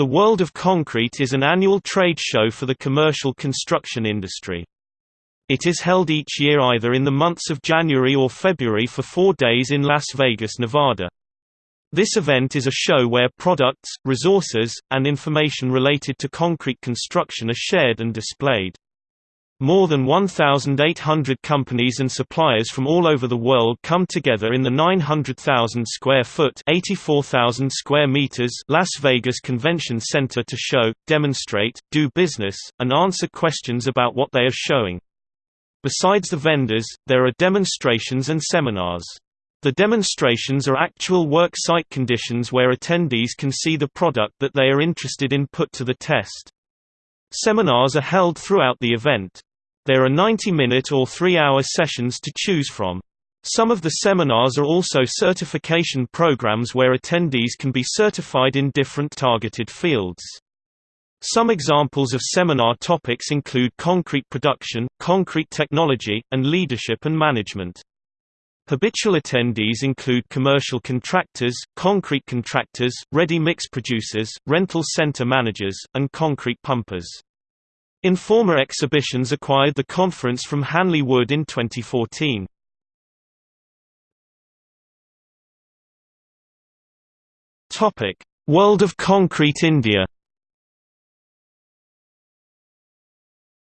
The World of Concrete is an annual trade show for the commercial construction industry. It is held each year either in the months of January or February for four days in Las Vegas, Nevada. This event is a show where products, resources, and information related to concrete construction are shared and displayed. More than 1,800 companies and suppliers from all over the world come together in the 900,000 square foot (84,000 square meters) Las Vegas Convention Center to show, demonstrate, do business, and answer questions about what they are showing. Besides the vendors, there are demonstrations and seminars. The demonstrations are actual work site conditions where attendees can see the product that they are interested in put to the test. Seminars are held throughout the event. There are 90-minute or 3-hour sessions to choose from. Some of the seminars are also certification programs where attendees can be certified in different targeted fields. Some examples of seminar topics include concrete production, concrete technology, and leadership and management. Habitual attendees include commercial contractors, concrete contractors, ready-mix producers, rental center managers, and concrete pumpers. Informa Exhibitions acquired the conference from Hanley Wood in 2014. Topic: World of Concrete India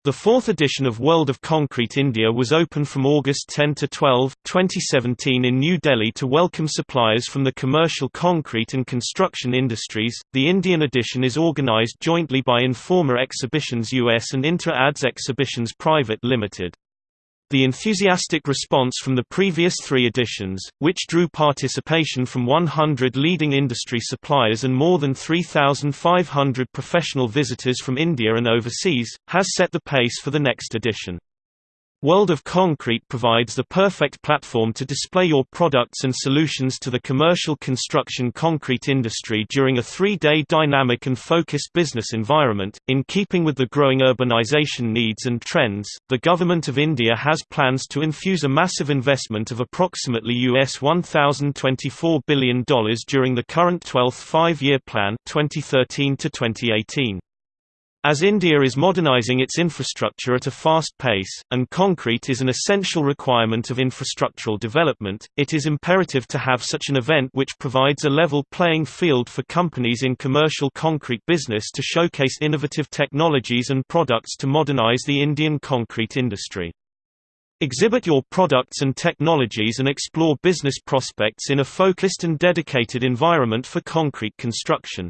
The fourth edition of World of Concrete India was open from August 10 to 12, 2017 in New Delhi to welcome suppliers from the commercial concrete and construction industries. The Indian edition is organized jointly by Informa Exhibitions US and Inter Ads Exhibitions Private Limited. The enthusiastic response from the previous three editions, which drew participation from 100 leading industry suppliers and more than 3,500 professional visitors from India and overseas, has set the pace for the next edition. World of Concrete provides the perfect platform to display your products and solutions to the commercial construction concrete industry during a three-day dynamic and focused business environment. In keeping with the growing urbanization needs and trends, the Government of India has plans to infuse a massive investment of approximately US $1,024 billion during the current 12th five-year plan 2013 to 2018. As India is modernizing its infrastructure at a fast pace, and concrete is an essential requirement of infrastructural development, it is imperative to have such an event which provides a level playing field for companies in commercial concrete business to showcase innovative technologies and products to modernize the Indian concrete industry. Exhibit your products and technologies and explore business prospects in a focused and dedicated environment for concrete construction.